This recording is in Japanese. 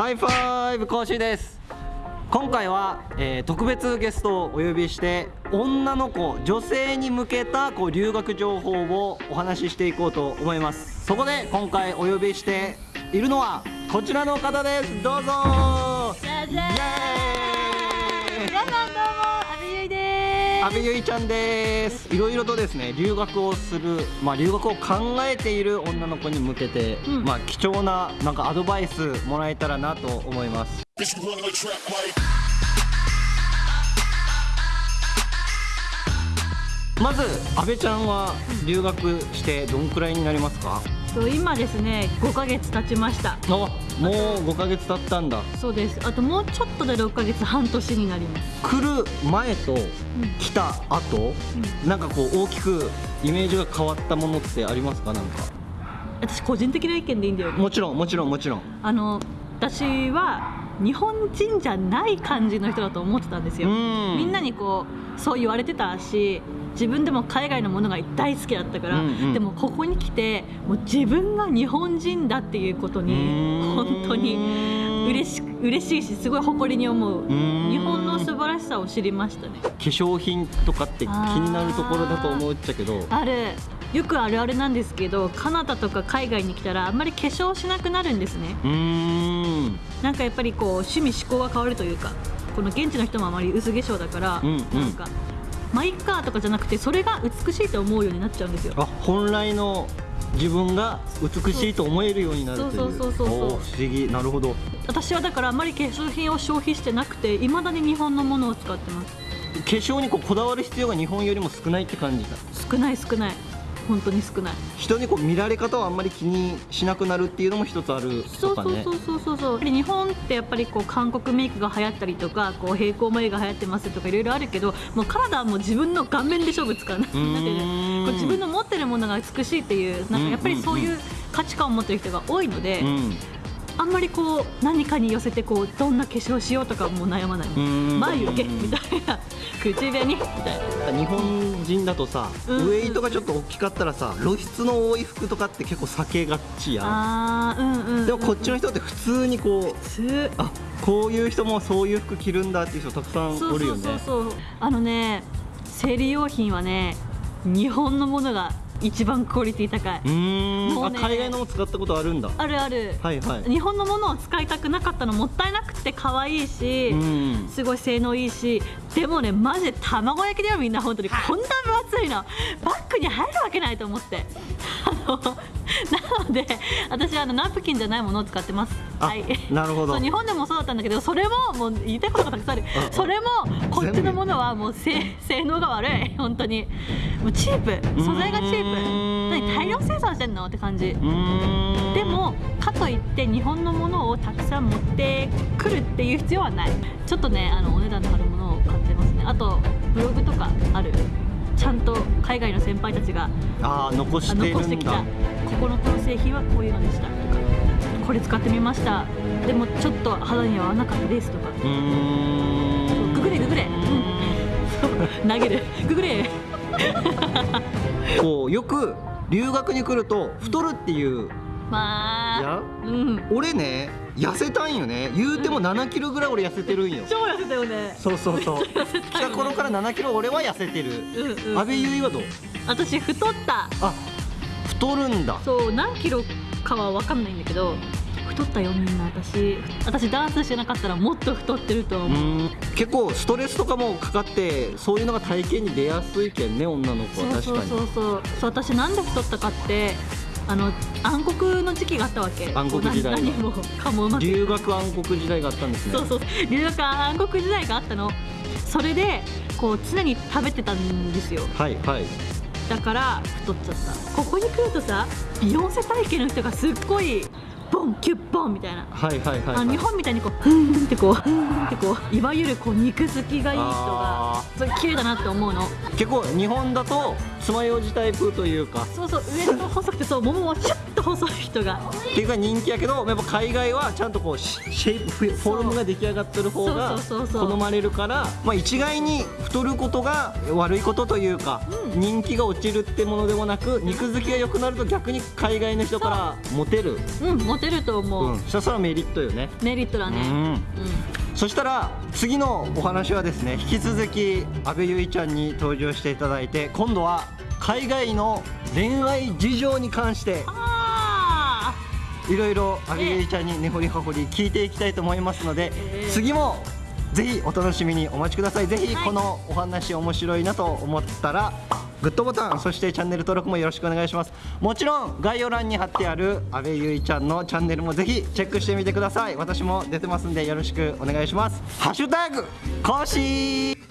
ハイファイブ講師です。今回は、えー、特別ゲストをお呼びして女の子女性に向けたこう留学情報をお話ししていこうと思います。そこで今回お呼びしているのはこちらの方です。どうぞ。じゃじゃーん阿部ゆいちゃんです。いろいろとですね留学をするまあ留学を考えている女の子に向けて、うん。まあ貴重ななんかアドバイスもらえたらなと思います。まず阿部ちゃんは留学してどんくらいになりますか？と今ですね5ヶ月経ちました。あもう5ヶ月経ったんだ。そうです。あともうちょっとで6ヶ月半年になります。来る前と来た後、なんかこう大きくイメージが変わったものってありますか？なんか。私個人的な意見でいいんだよね。もちろんもちろんもちろん。あの私は日本人じゃない感じの人だと思ってたんですよ。うん。みんなにこうそう言われてたし自分でも海外のものが大好きだったから、うんうん。でもここに来てもう自分が日本人だっていうことに本当に嬉し嬉しいしすごい誇りに思う。うん。日本の素晴らしさを知りましたね。化粧品とかって気になるところだと思っちゃけど。あるよくあるあるなんですけどカナダとか海外に来たらあんまり化粧しなくなるんですね。うーん。なんかやっぱりこう趣味思考が変わるというかこの現地の人もあまり薄化粧だから、うんうん。なんかマイカーとかじゃなくてそれが美しいと思うようになっちゃうんですよ。あ本来の自分が美しいと思えるようになるという。そうそうそうそう不思議。なるほど。私はだからあんまり化粧品を消費してなくていまだに日本のものを使ってます。化粧にこうこだわる必要が日本よりも少ないって感じだ少ない少ない本当に少ない。人にこう見られ方をあんまり気にしなくなるっていうのも一つあるそうとかね。そうそうそうそうそうやっぱり日本ってやっぱりこう韓国メイクが流行ったりとかこう平行眉が流行ってますとかいろいろあるけどもうカナダはもう自分の顔面で勝負つかない。うーん。なんてこう自分の持ってるものが美しいっていうなんかやっぱりそういう価値観を持ってる人が多いので、うんあんまりこう何かに寄せてこうどんな化粧しようとかもう悩まない、ん。眉毛みたいな。口紅みたいな。日本人だとさ、うん。ウエイトがちょっと大きかったらさ露出の多い服とかって結構避けがちやん。あーうんうん、うん、でもこっちの人って普通にこう普通。あこういう人もそういう服着るんだっていう人たくさんそうそうおるよねそうそう。あのね生理用品はね日本のものが一番クオリティ高い。うーん。もうね。あ海外のも使ったことあるんだ。あるある、はいはい。日本のものを使いたくなかったのもったいなくて可愛いし、うん。すごい性能いいしでもねマジで卵焼きだよみんな本当に。こんな分厚いの。バッグに入るわけないと思って。あの なので私はあのナプキンじゃないものを使ってます。あはい。なるほど。日本でもそうだったんだけどそれももう言いたいことがたくさんある。それもこっちのはもう性性能が悪い。本当に。もうチープ。素材がチープ。何大量生産してんの？って感じ。でもかといって日本のものをたくさん持ってくるっていう必要はない。ちょっとねあのお値段の張るものを買ってますね。あとブログとかある。ちゃんと海外の先輩たちがあー残あして残してきた。ここのこの製品はこういうのでしたとか。これ使ってみました。でもちょっと肌には合わなかったですとか 投げる。ググれ。こうよく留学に来ると太るっていう。まあ。や？うん。俺ね痩せたんよね。言うても7キロぐらい俺痩せてるんよ。超痩せたよね。そうそうそう。痩せ来た頃から7キロ俺は痩せてる。うんうん。阿部優衣はどう？私太った。あ太るんだ。そう何キロかは分かんないんだけど太ったよみんな私。私ダンスしてなかったらもっと太ってるとう。思う、結構ストレスとかもかかってそういうのが体型に出やすいけんね女の子は。確かにそうそうそう。そう私なんで太ったかってあの暗黒の時期があったわけ。暗黒時代何もかもうまく。留学暗黒時代があったんですね。そうそう。留学暗黒時代があったの。それでこう常に食べてたんですよ。はいはい。だから太っちゃった。ここに来るとさビヨンセ体型の人がすっごいボンキュッボンみたいな。はいはいはいあの日本みたいにこうふーんってこうふーんってこういわゆるこう肉付きがいい人があそれ綺麗だなって思うの。ー結構日本だと爪楊枝タイプというか。そうそうウエスト細くてそうもももシュッと細い人が。っていうか人気やけどやっぱ海外はちゃんとこうシシェイプフフォルムが出来上がってる方が好まれるからまあ一概に太ることが悪いことというか、うん。人気が落ちるってものでもなく肉付きが良くなると逆に海外の人からモテる。うんモテると思う、うん、そしたらメリットよね。メリットだね。うん。うん。そしたら次のお話はですね引き続き阿部結衣ちゃんに登場していただいて今度は海外の恋愛事情に関してあいろいろ阿部結衣ちゃんに根掘り葉掘り聞いていきたいと思いますので、えー次もぜひお楽しみにお待ちください。ぜひはい。このお話面白いなと思ったらグッドボタンそしてチャンネル登録もよろしくお願いします。もちろん概要欄に貼ってある阿部結衣ちゃんのチャンネルもぜひチェックしてみてください。私も出てますんでよろしくお願いします。ハッシュタグ更新